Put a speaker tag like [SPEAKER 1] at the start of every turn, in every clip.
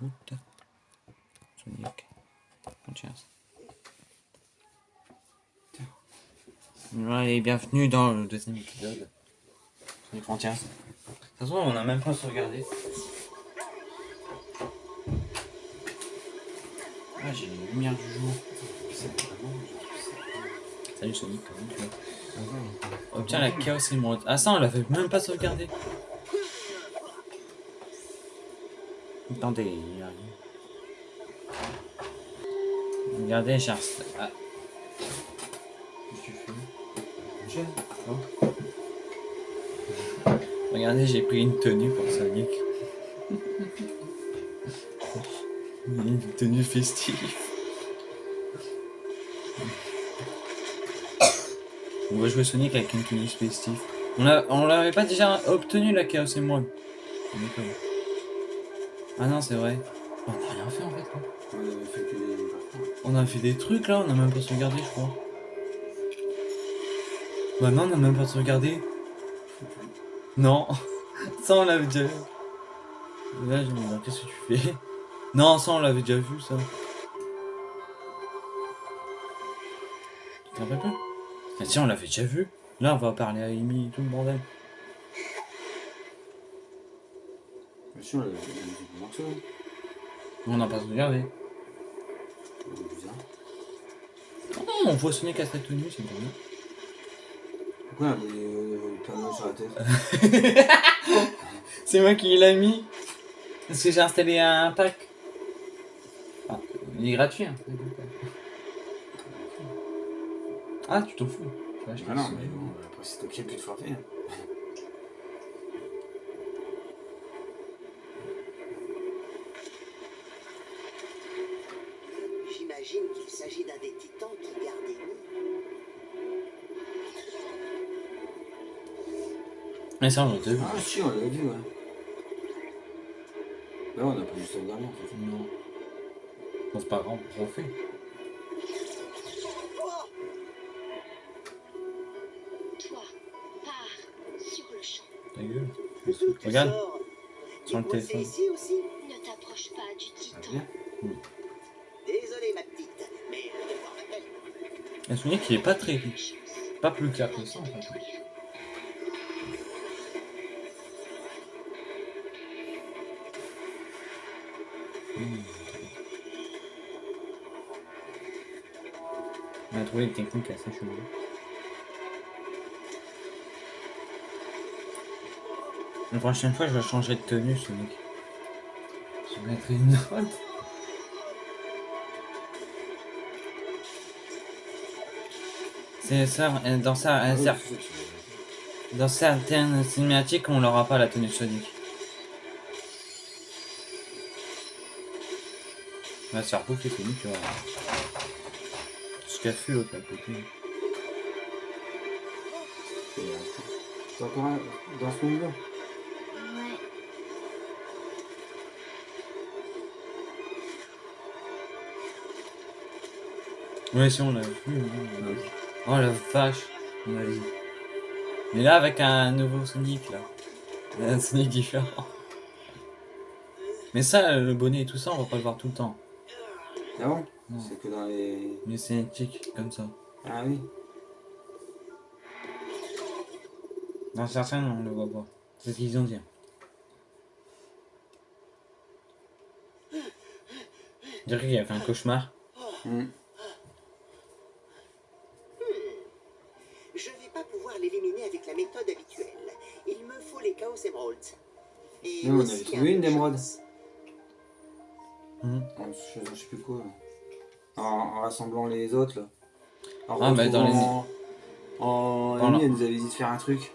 [SPEAKER 1] route. Sonic. Ouais, et bienvenue dans le deuxième épisode. Sonic Frontiers. De toute façon, on a même pas sauvegardé. Ah, j'ai les lumières du jour. Salut Sonic, comment tu vas? Obtiens la Chaos Emerald. Ah ça, on l'avait même pas sauvegardé. Attendez. Regardez, j'ai un... Ah. Oh. Regardez, j'ai pris une tenue pour Sonic. une tenue festive. On va jouer Sonic avec une tenue festive. On, l'avait pas déjà obtenu la Chaos Emerald. Ah non, c'est vrai. On a rien fait en fait. Quoi.
[SPEAKER 2] On avait fait des.
[SPEAKER 1] On a fait des trucs là, on a même pas sauvegardé, je crois. Bah non, on a même pas sauvegardé. Non, ça on l'avait déjà vu. Là, je me demande, qu'est-ce que tu fais? Non, ça on l'avait déjà vu, ça. Tu te rappelles pas? Ah tiens, on l'avait déjà vu. Là, on va parler à Amy et tout le bordel.
[SPEAKER 2] Bien sûr, elle a fait des morceaux.
[SPEAKER 1] On n'a pas sauvegardé.
[SPEAKER 2] C'est bizarre.
[SPEAKER 1] Oh, on voit Sonic à sa tenue, c'est bien.
[SPEAKER 2] Pourquoi elle a euh, panneaux sur la tête
[SPEAKER 1] C'est moi qui l'ai mis. Parce que j'ai installé un pack. Ah, il est gratuit. Hein. Ah, tu t'en fous. Tu vas acheter
[SPEAKER 2] Ah non, mais bon, après c'est toi qui as plus de forfait.
[SPEAKER 1] Mais ça, on l'a déjà vu.
[SPEAKER 2] Ah si, on l'avait vu, ouais. Là, on a pas juste sauvegarder en fait.
[SPEAKER 1] Non. Bon, c'est pas grave, on refait.
[SPEAKER 3] Toi, pars sur le champ.
[SPEAKER 1] Ta gueule. Regarde, sur le téléphone.
[SPEAKER 4] ici aussi
[SPEAKER 3] Ne t'approche pas du
[SPEAKER 2] Ah,
[SPEAKER 3] titan.
[SPEAKER 4] Désolé ma petite, mais le devoir m'appelle.
[SPEAKER 1] Un souvenir qui est pas très. Pas plus clair que ça en fait. Trouvé une technique assez chelou. La prochaine fois, je vais changer de tenue, Sonic. Je vais mettre une note. C'est ça, euh, dans ça,
[SPEAKER 2] tu-
[SPEAKER 1] dans certaines cinématiques, on n'aura pas la tenue Sonic. On va se faire bouffer Sonic, tu vois. Ce qu'a fait l'autre à côté.
[SPEAKER 2] c'est- T'es encore un- dans ce monde-là
[SPEAKER 3] Ouais.
[SPEAKER 1] Ouais, si on l'a vu. hein, on l'a vu. Oh la vache, on a vu. Mais là, avec un nouveau Sonic, là. Un Sonic différent. Mais ça, le bonnet et tout ça, on va pas le voir tout le temps.
[SPEAKER 2] Ah bon. C'est que dans les.
[SPEAKER 1] Mais c'est un tic, comme ça.
[SPEAKER 2] Ah oui
[SPEAKER 1] Dans certains, on le voit pas. C'est ce qu'ils ont dit. Je dirais qu'il a fait un cauchemar.
[SPEAKER 2] Hmm.
[SPEAKER 4] Je vais pas pouvoir l'éliminer avec la méthode habituelle. Il me faut les Chaos Emeralds. Et
[SPEAKER 2] Nous, on trouvé une
[SPEAKER 4] de
[SPEAKER 1] Mhm.
[SPEAKER 2] En, je, je sais plus quoi. En, en rassemblant les autres là. En
[SPEAKER 1] Ah, bah, dans les-
[SPEAKER 2] En.
[SPEAKER 1] La-
[SPEAKER 2] elle nous avait dit de faire un truc.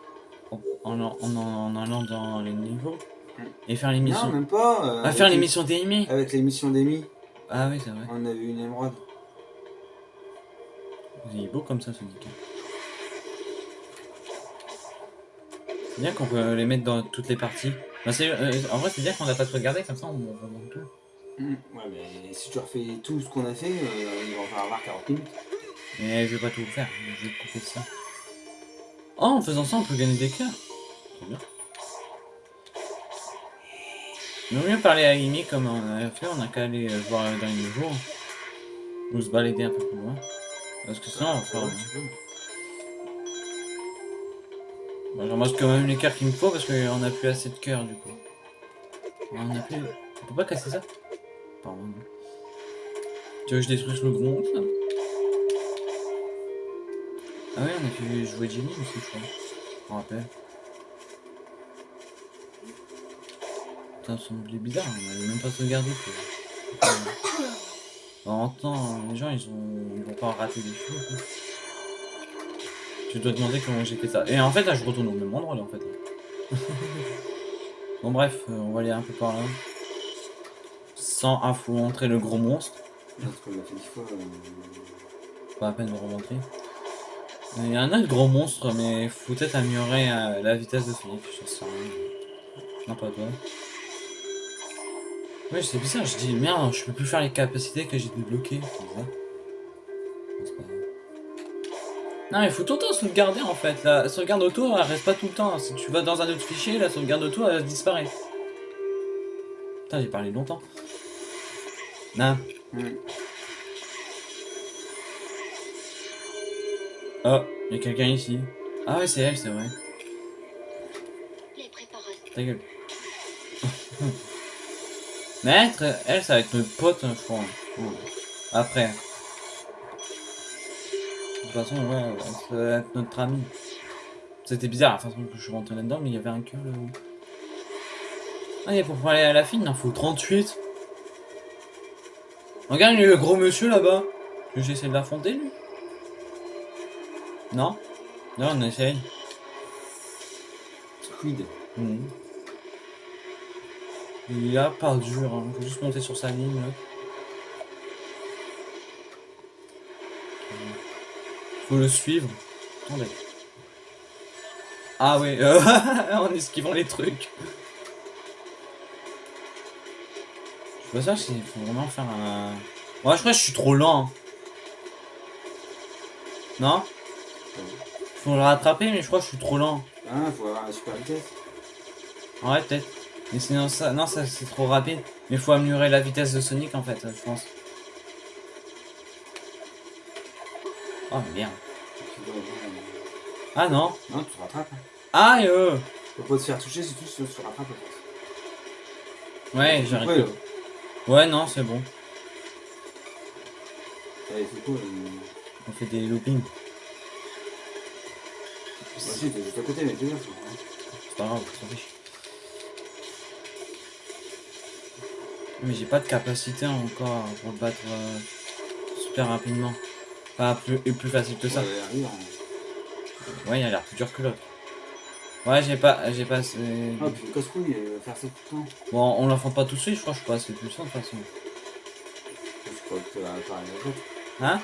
[SPEAKER 1] En, en, en, en allant dans les niveaux.
[SPEAKER 2] Mm.
[SPEAKER 1] Et faire
[SPEAKER 2] Non,
[SPEAKER 1] l'émission.
[SPEAKER 2] même pas. euh,
[SPEAKER 1] Ah, faire
[SPEAKER 2] les-
[SPEAKER 1] l'émission d'Amy
[SPEAKER 2] Avec l'émission d'Amy,
[SPEAKER 1] Ah oui, c'est vrai.
[SPEAKER 2] on avait une émeraude.
[SPEAKER 1] Il est beau comme ça, ce Sonic. C'est bien qu'on peut les mettre dans toutes les parties. Bah, euh, en vrai, c'est bien qu'on n'a pas tout regardé, comme ça on remonte tout.
[SPEAKER 2] Hmm. Ouais, mais si tu refais tout ce qu'on a fait, euh, il va en falloir 40 minutes.
[SPEAKER 1] Mais je vais pas tout faire, je vais couper ça. Oh, en faisant ça, on peut gagner des cœurs. C'est bien. Il vaut mieux parler à Amy comme on a fait, on a qu'à aller euh, voir dans les jours. Ou se balader un peu plus loin. Parce que sinon, on va faire...
[SPEAKER 2] Ouais, tu peux.
[SPEAKER 1] Bon, je ramasse quand même les cœurs qu'il me faut parce qu'on a plus assez de cœurs du coup. On a plus... On peut pas casser ça? Tu veux que je détruise le gros Ah ouais, on a pu jouer Jenny aussi, je crois. Je me rappelle. Putain, ça semblait bizarre, on avait même pas sauvegardé. En temps, les gens ils ont ils vont pas rater des choses. quoi. Tu dois demander comment j'ai fait ça. Et en fait là je retourne au même endroit là en fait. bon bref, euh, on va aller un peu par là. Sans affronter le gros monstre. Pas la peine de remontrer. Il y a un autre gros monstre, mais faut peut-être améliorer euh, la vitesse de Philippe, je sais rien. Non, pas toi. Ouais, c'est bizarre, je dis merde, je peux plus faire les capacités que j'ai débloquées. Non, mais faut tout le temps sauvegarder en fait. La sauvegarde auto, elle reste pas tout le temps. Si tu vas dans un autre fichier, la sauvegarde auto, elle disparaît. Putain, j'ai parlé longtemps. Non.
[SPEAKER 2] hmm.
[SPEAKER 1] Oh, il y a quelqu'un ici. Ah ouais, c'est elle, c'est vrai.
[SPEAKER 3] Les.
[SPEAKER 1] Ta gueule. Maître, elle, ça va être notre pote, hein, je crois. Après. De toute façon, ouais, ça va être notre ami. C'était bizarre la façon que je suis rentré là-dedans, mais il y avait un cœur là-haut. Ah, et pour aller à la fine, il en faut 38. Regarde le gros monsieur là-bas. Que j'essaie de l'affronter, lui. Non? Non, on essaye.
[SPEAKER 2] Squid.
[SPEAKER 1] Mhm. Il a pas dur, hein. faut juste monter sur sa ligne là. Faut le suivre. Attendez. Ah euh, en esquivant les trucs. Sais pas ça s'il faut vraiment faire un... Ouais, je crois que je suis trop lent. hein. Non? Faut le rattraper, mais je crois que je suis trop lent.
[SPEAKER 2] Ah, faut avoir la super vitesse.
[SPEAKER 1] Ouais, peut-être. Mais sinon, ça, non, ça c'est trop rapide. Mais faut améliorer la vitesse de Sonic en fait, je pense. Oh
[SPEAKER 2] euh,
[SPEAKER 1] Ah non.
[SPEAKER 2] Non, tu te rattrapes. hein.
[SPEAKER 1] Aïe euh.
[SPEAKER 2] Tu peux pas te faire toucher si tu te rattrapes. en fait.
[SPEAKER 1] Ouais,
[SPEAKER 2] Ouais,
[SPEAKER 1] j'arrive. Ouais, non, c'est bon.
[SPEAKER 2] C'est cool.
[SPEAKER 1] On fait des loopings.
[SPEAKER 2] Vas-y, t'es juste à côté, mais t'es bien.
[SPEAKER 1] C'est pas grave, on s'en fiche. Mais j'ai pas de capacité encore pour le battre euh, super rapidement. Pas plus, et plus facile que ça.
[SPEAKER 2] Ouais,
[SPEAKER 1] il a l'air plus dur que l'autre. Ouais, j'ai pas, j'ai pas.
[SPEAKER 2] Ah, puis casse-couille, faire ça tout le temps.
[SPEAKER 1] Bon, on l'affronte pas tout de suite, je crois que je suis pas assez puissant de toute façon.
[SPEAKER 2] Je crois que t'as à battre.
[SPEAKER 1] Hein?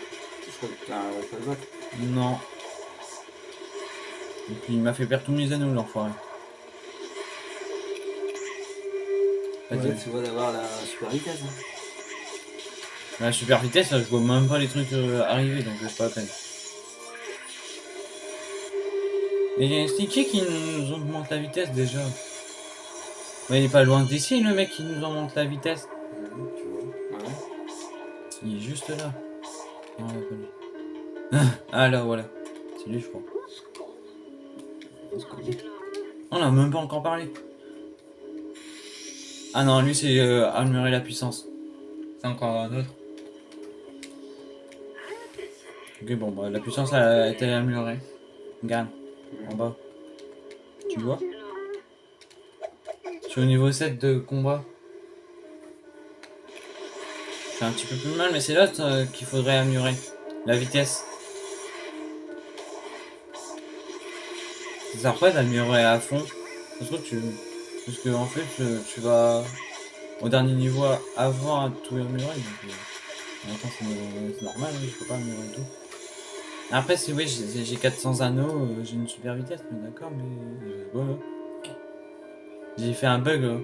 [SPEAKER 2] Je crois que t'as à battre.
[SPEAKER 1] Non. Et puis il m'a fait perdre tous mes anneaux, l'enfoiré.
[SPEAKER 2] Ouais, tu vois d'avoir la super vitesse. Hein.
[SPEAKER 1] La super vitesse, je vois même pas les trucs euh, arriver, donc c'est pas la peine. Et il y a un sticker qui nous augmente la vitesse déjà. Ouais, il est pas loin d'ici, le mec qui nous augmente la vitesse.
[SPEAKER 2] Tu vois. Ouais.
[SPEAKER 1] Il est juste là. Non. Ah là, voilà. C'est lui, je crois. On a même pas encore parlé. Ah non, lui, c'est euh, améliorer la puissance. C'est encore un autre. Ok, bon, bah, la puissance a été améliorée. Regarde, en bas. Tu vois Je suis au niveau 7 de combat. Fais un petit peu plus mal, mais c'est l'autre euh, qu'il faudrait améliorer. La vitesse. Ça sert pas d'améliorer à fond. Parce que tu... Parce que en fait, tu, tu vas au dernier niveau avant à tout améliorer. Donc, euh, en même temps, c'est c'est normal, hein, je peux pas améliorer tout. Après, si oui, j'ai j'ai 400 anneaux, euh, j'ai une super vitesse, mais d'accord, mais... euh, voilà. J'ai fait un bug, là.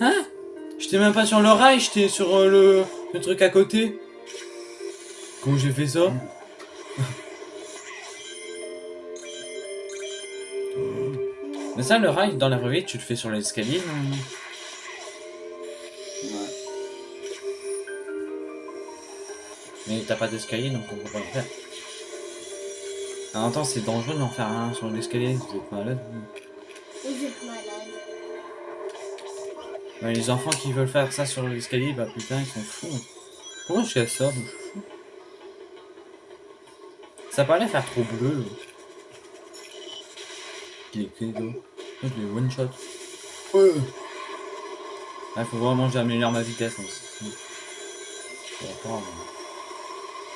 [SPEAKER 1] Hein? J'étais même pas sur le rail, j'étais sur euh, le, le truc à côté. Comment j'ai fait ça? Mais ça, le rail, dans la vraie vie, tu le fais sur l'escalier, non Mais t'as pas d'escalier, donc on peut pas le faire. En même temps, c'est dangereux d'en faire un sur l'escalier, vous êtes malade. vous.
[SPEAKER 5] Êtes malade.
[SPEAKER 1] Ouais, les enfants qui veulent faire ça sur l'escalier, bah putain, ils sont fous. Pourquoi je ça suis fou. Ça parlait faire trop bleu. Il est d'eau. Je l'ai one shot. Ouais. Il faut vraiment que j'améliore ma vitesse. hein, pas, mais-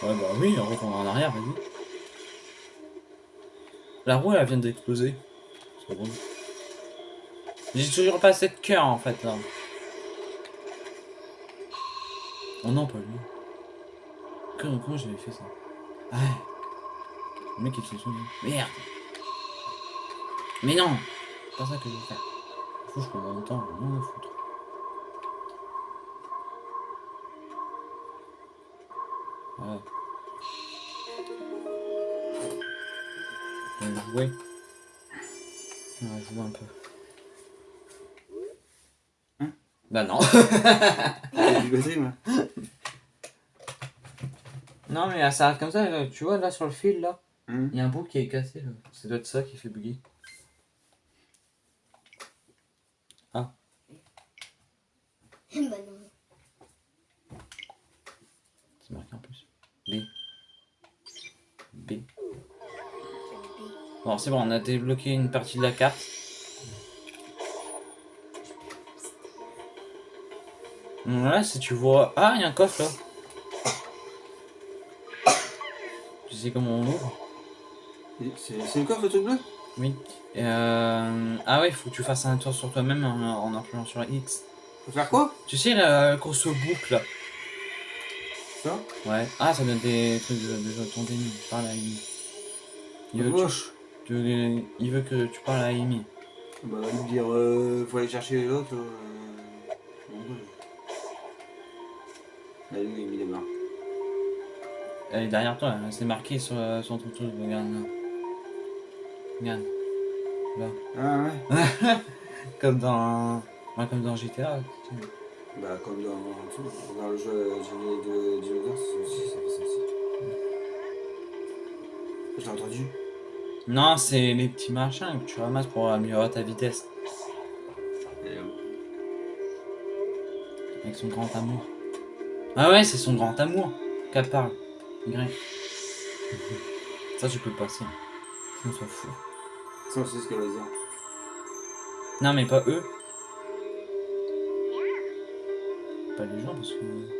[SPEAKER 1] Ouais, bah oui, on retourne en arrière, vas-y. La roue, elle vient d'exploser. C'est bon. J'ai toujours pas assez de cœur en fait là. Oh non, pas lui. Comment, j'avais fait ça? Ah. Le mec il se. Merde Mais non C'est pas ça que je vais faire. Faut que je prends mon temps, foutre. Je vais jouer. On va jouer un peu.
[SPEAKER 2] Hein?
[SPEAKER 1] Bah non. Non mais ça arrive comme ça, là, tu vois là sur le fil là,
[SPEAKER 2] Hum.
[SPEAKER 1] il y a un bout qui est cassé là. Ça doit être ça qui fait bugger.
[SPEAKER 5] bah
[SPEAKER 1] Bon c'est bon, on a débloqué une partie de la carte. Là si tu vois... Ah il y a un coffre là. Tu sais comment on ouvre?
[SPEAKER 2] C'est le coffre, le truc bleu?
[SPEAKER 1] Oui. Euh... Ah ouais, faut que tu fasses un tour sur toi-même en, en appuyant sur X.
[SPEAKER 2] Faut faire quoi?
[SPEAKER 1] Tu sais la grosse boucle là
[SPEAKER 2] Ça?
[SPEAKER 1] Ouais. Ah ça donne des trucs de, de ton déni. Amy. Il il veut que tu parles à Amy.
[SPEAKER 2] Bah, va lui dire, euh, faut aller chercher l'autre. Euh... Là, lui, il les.
[SPEAKER 1] Elle est derrière toi, c'est marqué sur, euh, sur ton truc, regarde là. Regarde. Là.
[SPEAKER 2] Ah ouais
[SPEAKER 1] Comme dans. ouais, comme dans GTA.
[SPEAKER 2] Bah, comme dans, tout, dans le jeu Génie de dinosaures, c'est aussi, ça fait ça aussi. Je l'ai entendu.
[SPEAKER 1] Non, c'est les petits machins que tu ramasses pour améliorer ta vitesse. Avec son grand amour. Ah ouais, c'est son grand amour qu'elle parle. Y. Ça, tu peux le passer. On s'en fout.
[SPEAKER 2] Ça, c'est ce qu'elle va dire.
[SPEAKER 1] Non, mais pas eux. Pas les gens, parce que.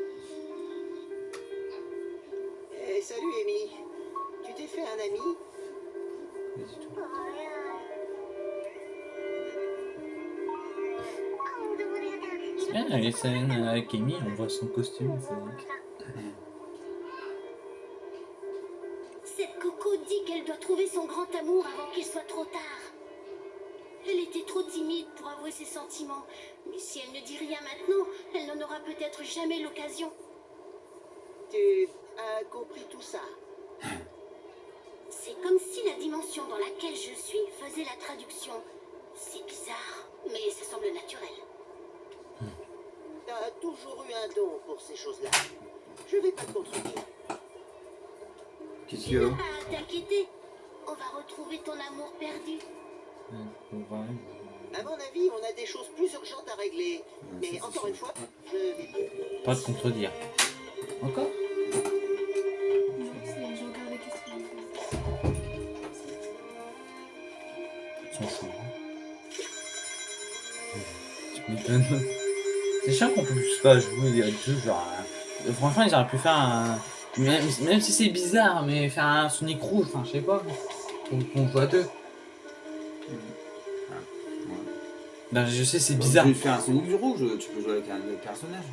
[SPEAKER 1] Scènes avec Amy, on voit son costume.
[SPEAKER 3] Cette coco dit qu'elle doit trouver son grand amour avant qu'il soit trop tard. Elle était trop timide pour avouer ses sentiments, mais si elle ne dit rien maintenant, elle n'en aura peut-être jamais l'occasion.
[SPEAKER 4] Tu as compris tout ça
[SPEAKER 3] C'est comme si la dimension dans laquelle je suis faisait la traduction. C'est bizarre, mais ça semble naturel.
[SPEAKER 4] T'as toujours eu un don pour ces choses-là. Je vais pas te contredire.
[SPEAKER 2] Qu'est-ce qu'il y a
[SPEAKER 3] à t'inquiéter. On va retrouver ton amour perdu.
[SPEAKER 4] À mon avis, on a des choses plus urgentes à régler.
[SPEAKER 2] Ouais,
[SPEAKER 4] Mais
[SPEAKER 2] ça,
[SPEAKER 4] encore une fois, je...
[SPEAKER 1] Pas de contredire. Encore sont chauds. hein. Tu m'étonnes. C'est chiant qu'on puisse pas jouer à deux, genre. euh, Franchement, ils auraient pu faire un. Même, même si c'est bizarre, mais faire un Sonic rouge, enfin, je sais pas. Qu'on qu'on joue à deux. Ben, je sais, c'est bizarre.
[SPEAKER 2] Tu peux faire un Sonic rouge, tu peux jouer avec un autre personnage.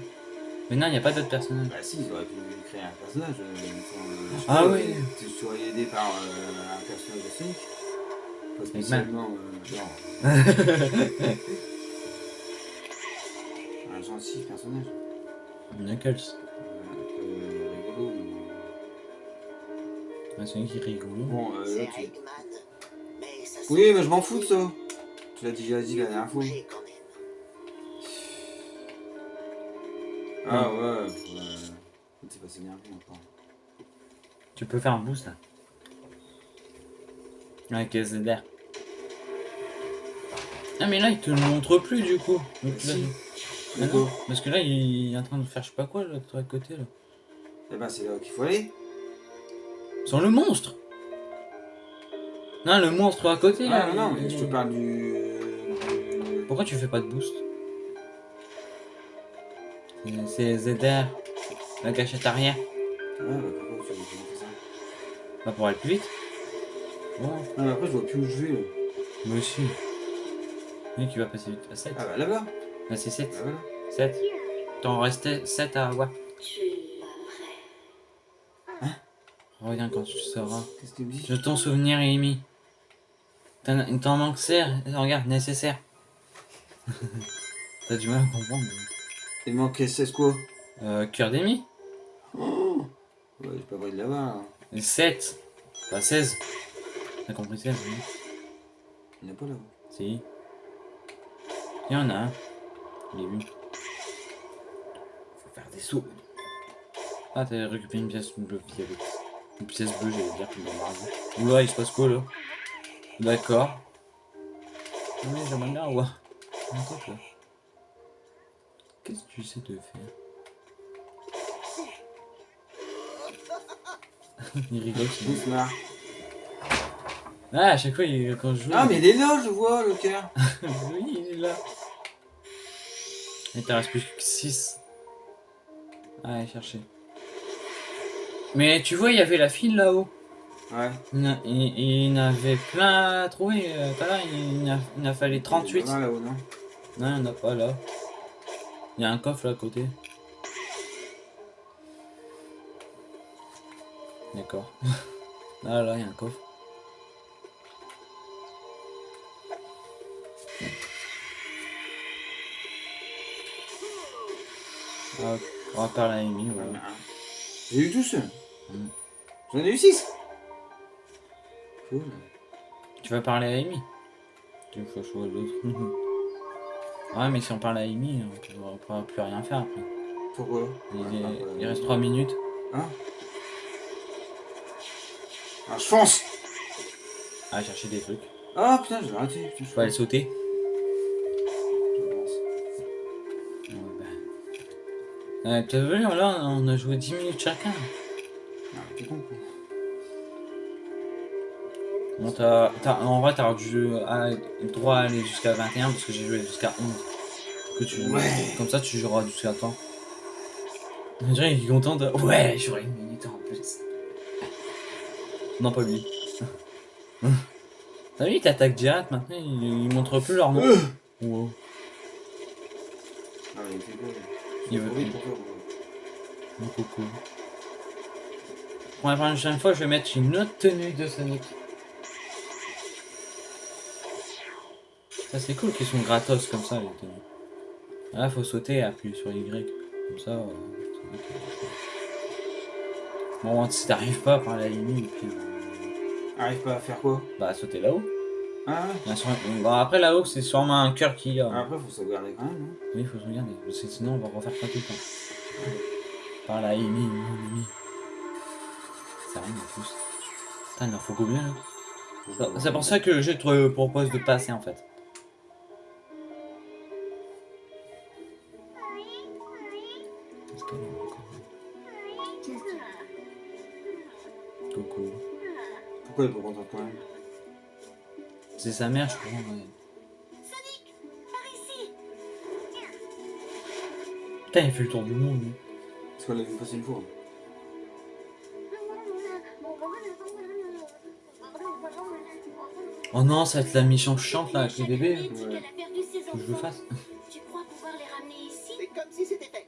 [SPEAKER 1] Mais non, il n'y a pas d'autres personnages.
[SPEAKER 2] Bah si, ils auraient pu créer un personnage. euh, euh,
[SPEAKER 1] Ah oui.
[SPEAKER 2] Tu serais aidé par euh, un personnage de Sonic. Pas spécialement. Euh, non. un gentil personnage.
[SPEAKER 1] Knuckles.
[SPEAKER 2] Un peu rigolo.
[SPEAKER 1] Un Sonic qui est rigolo.
[SPEAKER 2] Bon, euh,
[SPEAKER 4] C'est
[SPEAKER 2] là, tu...
[SPEAKER 4] Eggman. Mais ça
[SPEAKER 2] Oui, mais je m'en fous de ça. tu l'as déjà dit la dernière fois. Ah ouais, faut, euh, c'est pas s'énerver encore.
[SPEAKER 1] Tu peux faire un boost là. Avec ZR. Ah mais là il te le montre plus du coup. Donc, là,
[SPEAKER 2] Si.
[SPEAKER 1] Ah non,
[SPEAKER 2] D'accord.
[SPEAKER 1] parce que là il est en train de faire je sais pas quoi là, toi à côté là.
[SPEAKER 2] Eh ben c'est là qu'il faut aller.
[SPEAKER 1] Sans le monstre Non le monstre à côté là.
[SPEAKER 2] Ah non, non,
[SPEAKER 1] il-
[SPEAKER 2] mais je te parle du...
[SPEAKER 1] Pourquoi tu fais pas de boost? C'est- ZR. La gâchette arrière.
[SPEAKER 2] Ouais, bah pourquoi tu tu fais ça
[SPEAKER 1] Pas pour aller plus vite. Bon,
[SPEAKER 2] Non mais après je vois plus où je vais. là.
[SPEAKER 1] moi aussi. Oui, qui va passer vite. À 7.
[SPEAKER 2] Ah bah là-bas.
[SPEAKER 1] Là c'est 7.
[SPEAKER 2] Bah voilà.
[SPEAKER 1] 7. T'en restais 7 à voir.
[SPEAKER 3] Tu es pas vrai.
[SPEAKER 1] Reviens quand tu sauras.
[SPEAKER 2] Qu'est-ce que tu me dis
[SPEAKER 1] Je t'en souvenir, Amy. T'en il t'en manque serre. Regarde, nécessaire. T'as du mal à comprendre. mais-
[SPEAKER 2] Il manque 16 quoi
[SPEAKER 1] Euh, cœur d'Amy
[SPEAKER 2] Oh Ouais, j'ai pas envie de là-bas. là.
[SPEAKER 1] Et 7. Pas 16. T'as compris 16 oui.
[SPEAKER 2] Il n'y en a pas là-bas.
[SPEAKER 1] Si. Il y en a un. Il est vu. Faut faire des sauts. Ah, t'as récupéré une pièce bleue violet. Une pièce bleue, j'allais dire, dans Mario. Oula, il se passe quoi là? D'accord. Mais j'aimerais bien avoir. Qu'est-ce que tu sais de faire? Il rigole, c'est
[SPEAKER 2] marre.
[SPEAKER 1] Ah, à chaque fois, il- quand je joue.
[SPEAKER 2] Ah mais il est là, je vois le cœur.
[SPEAKER 1] oui, il est là. Et t'en reste plus que 6. Allez, chercher. Mais tu vois, il y avait la file là-haut.
[SPEAKER 2] Ouais.
[SPEAKER 1] Il, il- il avait plein à trouver. euh, il, il en a- il a fallu 38.
[SPEAKER 2] Il est là-bas, là-haut, non?
[SPEAKER 1] Non, il n'y en a pas là. Il y a un coffre là à côté. D'accord. Là, là, il y a un coffre. Ah, on va parler à Amy, voilà.
[SPEAKER 2] J'ai eu tous.
[SPEAKER 1] Mm.
[SPEAKER 2] J'en ai eu 6. Cool.
[SPEAKER 1] Tu vas parler à Amy? Tu faut choisir l'autre. ouais, mais si on parle à Amy, on ne pourra plus rien faire après.
[SPEAKER 2] Pourquoi?
[SPEAKER 1] Il,
[SPEAKER 2] Ouais,
[SPEAKER 1] est- il reste 3 minutes.
[SPEAKER 2] Hein? Ah, je fonce
[SPEAKER 1] à chercher des trucs.
[SPEAKER 2] Ah putain, j'ai raté. Putain, je
[SPEAKER 1] Je peux aller sauter. Euh, T'as vu, là, on a joué 10 minutes chacun.
[SPEAKER 2] Ah, t'es con quoi.
[SPEAKER 1] Bon, en vrai, t'as dû à- droit à aller jusqu'à 21 parce que j'ai joué jusqu'à 11. Que tu,
[SPEAKER 2] Ouais.
[SPEAKER 1] Comme ça, tu joueras jusqu'à temps. Dirait qu'il est content de. Ouais, j'aurai une minute en plus. Non, pas lui. T'as vu, il t'attaque direct maintenant, il, il montre plus leur nom. Wow.
[SPEAKER 2] Ah, mais il quoi lui
[SPEAKER 1] Il veut-
[SPEAKER 2] pour toi. quoi.
[SPEAKER 1] Mon coco. Pour la prochaine fois, je vais mettre une autre tenue de Sonic. Ça c'est cool qu'ils sont gratos comme ça les tenues. Là faut sauter et appuyer sur Y. Comme ça. euh, Bon si t'arrives pas par la et puis euh,
[SPEAKER 2] Arrive pas à faire quoi?
[SPEAKER 1] Bah sauter là-haut.
[SPEAKER 2] Ah ouais
[SPEAKER 1] bon, après là-haut c'est sûrement un cœur qui a.
[SPEAKER 2] Après, faut sauvegarder quand même, non
[SPEAKER 1] Oui il faut se regarder, parce que sinon on va refaire ça tout le temps. Par la Amy, mon ami. Ça rime en plus. Putain il en faut combien là C'est- C'est pour ça que je te propose de passer en fait. Est Coucou.
[SPEAKER 2] Pourquoi il
[SPEAKER 1] C'est sa mère, je crois. ouais.
[SPEAKER 3] Sonic, par ici.
[SPEAKER 1] Putain, il fait le tour du monde. lui.
[SPEAKER 2] Parce qu'on l'a vu passer une fois.
[SPEAKER 1] Oh non, ça va être la mission chiante là avec les bébés. Faut que je le fasse.
[SPEAKER 3] Tu crois pouvoir les ramener ici?
[SPEAKER 4] C'est comme si c'était fait.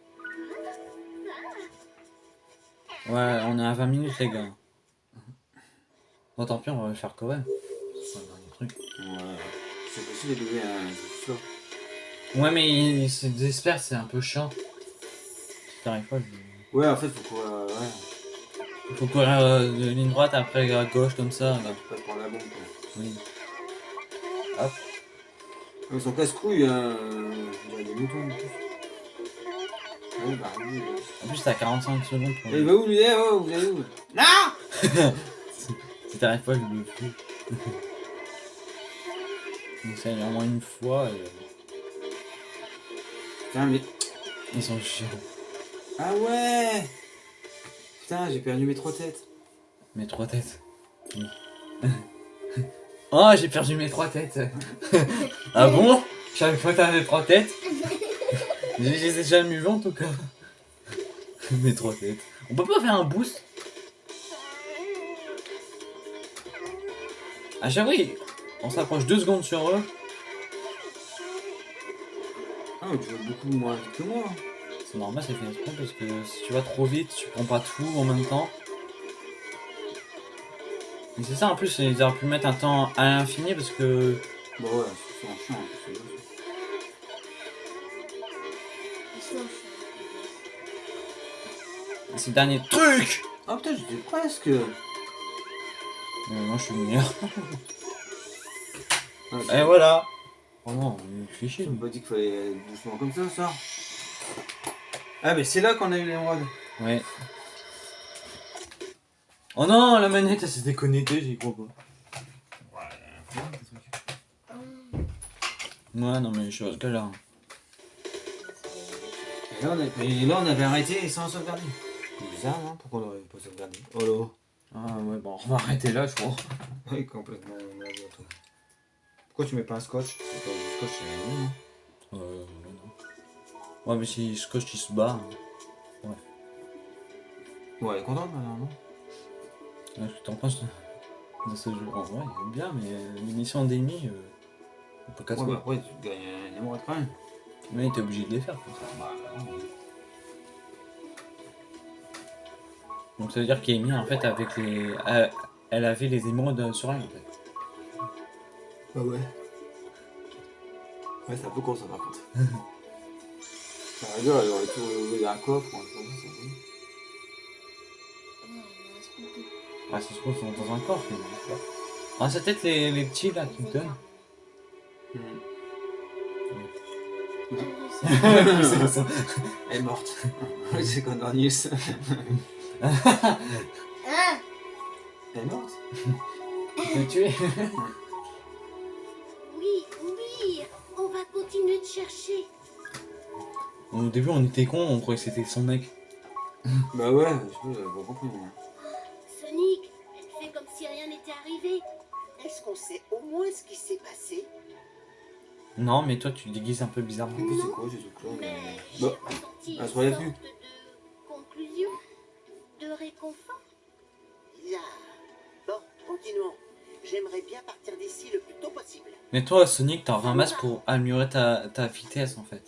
[SPEAKER 1] Ouais, on est à 20 minutes les gars. Bon, tant pis, on va le faire quand même. C'est un
[SPEAKER 2] possible bébés, hein, c'est sûr.
[SPEAKER 1] Ouais, mais il se désespère, c'est un peu chiant. Si t'arrives pas, je...
[SPEAKER 2] Ouais, en fait, faut quoi. Euh, ouais.
[SPEAKER 1] il faut courir euh, de ligne droite après à gauche comme ça. Là.
[SPEAKER 2] Pas se prendre la bombe quoi.
[SPEAKER 1] Oui. Hop.
[SPEAKER 2] Ils sont casse-couilles, hein. On dirait des moutons. en plus. Ouais, bah, oui.
[SPEAKER 1] En plus, t'as 45 secondes pour.
[SPEAKER 2] Eh, Il va où lui Eh, oh, vous allez où? Non
[SPEAKER 1] Si t'arrives pas, je le fous. Donc ça, a au moins une fois. et
[SPEAKER 2] Putain, mais.
[SPEAKER 1] Ils sont chiants.
[SPEAKER 2] Ah ouais Putain, j'ai perdu mes trois têtes.
[SPEAKER 1] Mes trois têtes. Oui. oh, j'ai perdu mes trois têtes. ah bon? Je savais pas que t'avais trois têtes? Je les ai jamais vues en tout cas. mes trois têtes. On peut pas faire un boost? Ah j'avoue, on s'approche deux secondes sur eux.
[SPEAKER 2] Ah, mais tu vas beaucoup moins vite que moi.
[SPEAKER 1] C'est normal, c'est fait exprès parce que si tu vas trop vite, tu prends pas tout en même temps. Mais c'est ça en plus, ils auraient pu mettre un temps à l'infini parce que
[SPEAKER 2] Bon, ouais, c'est en chiant. c'est
[SPEAKER 1] ces derniers trucs.
[SPEAKER 2] Ah putain, j'étais presque.
[SPEAKER 1] Euh, moi je suis le meilleur.
[SPEAKER 2] Ah,
[SPEAKER 1] Et voilà. Oh non, il fait chier.
[SPEAKER 2] Tu m'as pas dit qu'il fallait aller doucement comme ça, ça Ah, mais c'est là qu'on a eu l'émeraude.
[SPEAKER 1] Ouais. Oh non, la manette elle s'est déconnectée, j'y crois pas. Ouais, non mais je suis que là.
[SPEAKER 2] Et là, on a... et là, on avait arrêté sans sauvegarder. C'est bizarre, non Pourquoi on aurait pas sauvegardé Oh là
[SPEAKER 1] Ah ouais, bon, on va arrêter là, je crois.
[SPEAKER 2] Oui, complètement. Pourquoi tu mets pas un scotch C'est pas du scotch, c'est rien, non
[SPEAKER 1] Euh, ouais, non. Ouais, mais si Scotch il se bat. hein.
[SPEAKER 2] Bon, elle est contente maintenant, non?
[SPEAKER 1] Ouais, que t'en penses de, ce jeu En vrai, il est bien, mais euh, l'émission d'Amy, euh, on peut casser.
[SPEAKER 2] Ouais, bah après, tu gagnes une émeraude quand même.
[SPEAKER 1] Mais t'es obligé de les faire. Comme ça.
[SPEAKER 2] Bah, non.
[SPEAKER 1] Donc ça veut dire qu'Amy, en fait, avec les. elle avait les émeraudes sur elle, en fait.
[SPEAKER 2] Bah ouais. Ouais, c'est un peu con ça par contre. Ça va dire, elle aurait tout ouvert un coffre ou un truc comme ça,
[SPEAKER 1] Ah, ça se trouve sont dans un coffre, mais. Ah, c'est peut-être les, les petits là qui me donnent. C'est ça.
[SPEAKER 2] Elle est morte. c'est Condornius.
[SPEAKER 5] Ah
[SPEAKER 2] Elle est morte
[SPEAKER 1] Tu l'as tué?
[SPEAKER 3] Continuer de chercher.
[SPEAKER 1] Au début, on était cons, on croyait que c'était son mec.
[SPEAKER 2] Bah ouais, je pas, compris.
[SPEAKER 3] Sonic, fais comme si rien n'était arrivé.
[SPEAKER 4] Est-ce qu'on sait au moins ce qui s'est passé?
[SPEAKER 1] Non, mais toi, tu te déguises un peu bizarrement.
[SPEAKER 2] En plus, c'est quoi
[SPEAKER 3] Mais j'ai
[SPEAKER 2] Bah, elle
[SPEAKER 3] une sorte
[SPEAKER 2] plus.
[SPEAKER 3] de conclusion, de réconfort.
[SPEAKER 4] Bizarre. Bon, continuons. J'aimerais bien partir d'ici le plus tôt possible.
[SPEAKER 1] Mais toi, Sonic, t'en ramasses pour améliorer ta, ta vitesse en fait.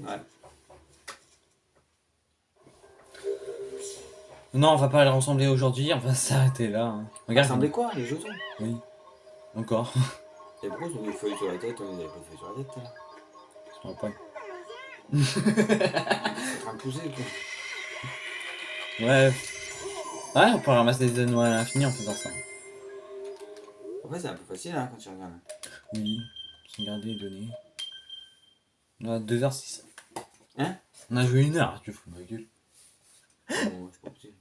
[SPEAKER 2] Ouais.
[SPEAKER 1] Non, on va pas les ressembler aujourd'hui, on va s'arrêter là. hein.
[SPEAKER 2] Ça
[SPEAKER 1] Regarde.
[SPEAKER 2] ressemblait quoi, les jetons?
[SPEAKER 1] Oui. Encore.
[SPEAKER 2] Et pourquoi ils ont des feuilles sur la tête On avait pas de feuilles sur la tête là.
[SPEAKER 1] Je vois pas.
[SPEAKER 2] C'est en train de pousser quoi.
[SPEAKER 1] Ouais. Ouais, on peut ramasser des anneaux à l'infini en faisant ça.
[SPEAKER 2] Après, c'est un peu facile hein, quand tu regardes.
[SPEAKER 1] Oui. Regardez, donner. On a 2h06.
[SPEAKER 2] Hein?
[SPEAKER 1] On a joué une heure, tu fous de ma gueule.
[SPEAKER 2] Bon, c'est pas possible.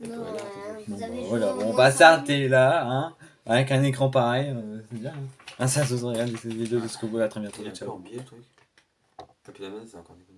[SPEAKER 5] Non,
[SPEAKER 2] là,
[SPEAKER 5] euh,
[SPEAKER 1] Bon,
[SPEAKER 5] vous
[SPEAKER 1] bah, voilà, bon, va
[SPEAKER 5] cinq
[SPEAKER 1] s'arrêter là, hein. Avec un écran pareil, euh, c'est bien. Hein. Ah, ça se regarde cette vidéo jusqu'au bout, à très bientôt.
[SPEAKER 2] Il est un peu
[SPEAKER 1] Ciao.
[SPEAKER 2] en biais le truc. Et puis la main, c'est encore déconnecté.